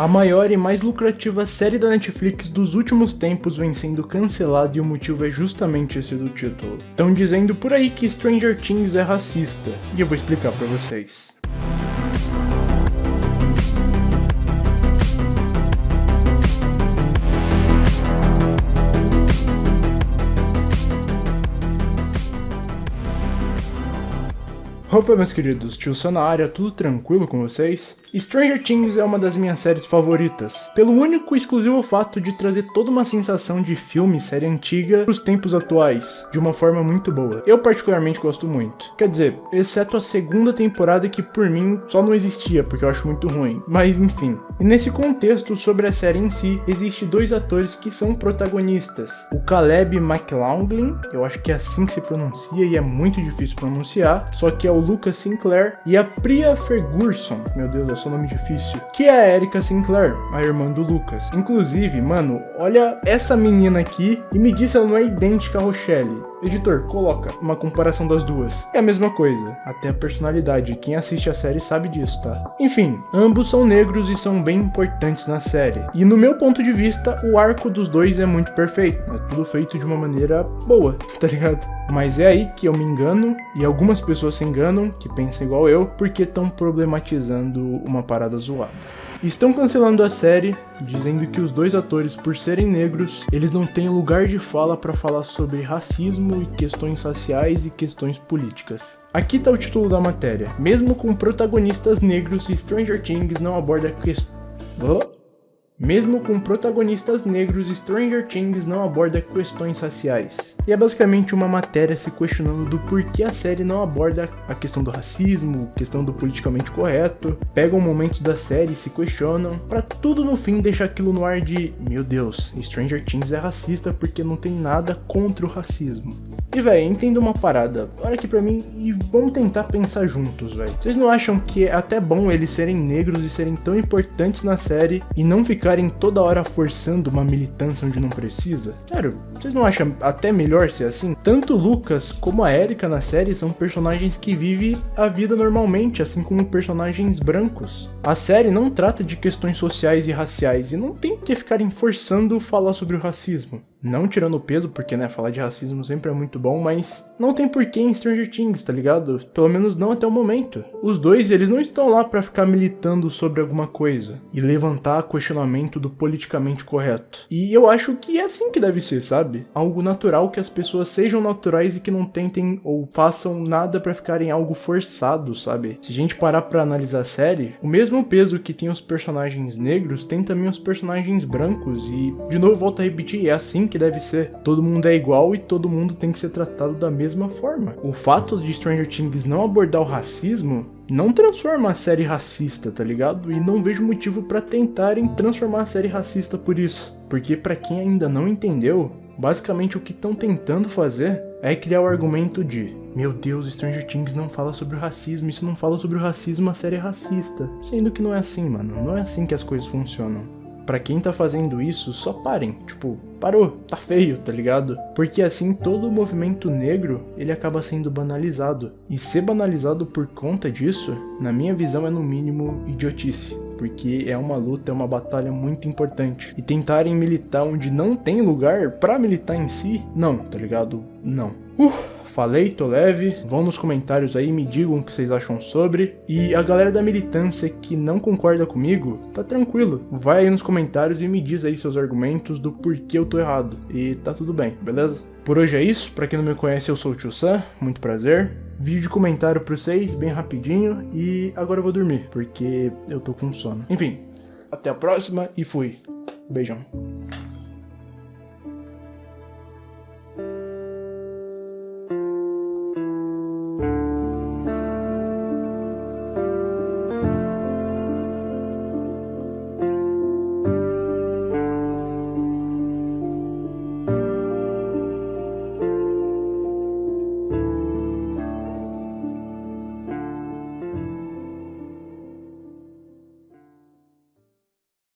A maior e mais lucrativa série da Netflix dos últimos tempos vem sendo cancelada e o motivo é justamente esse do título. Estão dizendo por aí que Stranger Things é racista, e eu vou explicar para vocês. Opa meus queridos, tio área, tudo tranquilo com vocês? Stranger Things é uma das minhas séries favoritas, pelo único e exclusivo fato de trazer toda uma sensação de filme e série antiga para os tempos atuais, de uma forma muito boa. Eu particularmente gosto muito. Quer dizer, exceto a segunda temporada que por mim só não existia, porque eu acho muito ruim. Mas enfim. E nesse contexto sobre a série em si, existe dois atores que são protagonistas. O Caleb McLaughlin, eu acho que é assim que se pronuncia e é muito difícil pronunciar, só que é o Lucas Sinclair, e a Priya Ferguson, meu Deus, é só nome difícil, que é a Erika Sinclair, a irmã do Lucas. Inclusive, mano, olha essa menina aqui e me diz se ela não é idêntica a Rochelle. Editor, coloca uma comparação das duas. É a mesma coisa, até a personalidade. Quem assiste a série sabe disso, tá? Enfim, ambos são negros e são bem importantes na série. E no meu ponto de vista, o arco dos dois é muito perfeito. É tudo feito de uma maneira boa, tá ligado? Mas é aí que eu me engano, e algumas pessoas se enganam, que pensam igual eu, porque estão problematizando uma parada zoada. Estão cancelando a série, dizendo que os dois atores, por serem negros, eles não têm lugar de fala para falar sobre racismo e questões raciais e questões políticas. Aqui tá o título da matéria. Mesmo com protagonistas negros, Stranger Things não aborda questões... Oh? Mesmo com protagonistas negros, Stranger Things não aborda questões raciais. E é basicamente uma matéria se questionando do porquê a série não aborda a questão do racismo, questão do politicamente correto, pegam momentos da série e se questionam, para tudo no fim deixar aquilo no ar de meu Deus, Stranger Things é racista porque não tem nada contra o racismo. E véi, entenda uma parada, olha aqui pra mim e vamos tentar pensar juntos, véi. Vocês não acham que é até bom eles serem negros e serem tão importantes na série e não ficarem toda hora forçando uma militância onde não precisa? Sério, vocês não acham até melhor ser assim? Tanto Lucas como a Erika na série são personagens que vivem a vida normalmente, assim como personagens brancos. A série não trata de questões sociais e raciais e não tem que ficarem forçando falar sobre o racismo. Não tirando o peso, porque, né, falar de racismo sempre é muito bom, mas não tem porquê em Stranger Things, tá ligado? Pelo menos não até o momento. Os dois, eles não estão lá para ficar militando sobre alguma coisa e levantar questionamento do politicamente correto. E eu acho que é assim que deve ser, sabe? Algo natural que as pessoas sejam naturais e que não tentem ou façam nada para ficarem algo forçado, sabe? Se a gente parar para analisar a série, o mesmo peso que tem os personagens negros tem também os personagens brancos e, de novo, volto a repetir, é assim que deve ser. Todo mundo é igual e todo mundo tem que ser tratado da mesma forma. O fato de Stranger Things não abordar o racismo não transforma a série racista, tá ligado? E não vejo motivo para tentarem transformar a série racista por isso. Porque para quem ainda não entendeu, basicamente o que estão tentando fazer é criar o argumento de meu Deus, Stranger Things não fala sobre o racismo, se não fala sobre o racismo, a série é racista. Sendo que não é assim, mano. Não é assim que as coisas funcionam para quem tá fazendo isso, só parem. Tipo, parou, tá feio, tá ligado? Porque assim todo o movimento negro, ele acaba sendo banalizado. E ser banalizado por conta disso, na minha visão é no mínimo idiotice porque é uma luta, é uma batalha muito importante. E tentarem militar onde não tem lugar para militar em si, não, tá ligado? Não. Uh, Falei, tô leve, vão nos comentários aí, me digam o que vocês acham sobre. E a galera da militância que não concorda comigo, tá tranquilo. Vai aí nos comentários e me diz aí seus argumentos do porquê eu tô errado. E tá tudo bem, beleza? Por hoje é isso, pra quem não me conhece eu sou o Tio Sam, muito prazer. Vídeo de comentário pra vocês, bem rapidinho, e agora eu vou dormir, porque eu tô com sono. Enfim, até a próxima e fui. Beijão.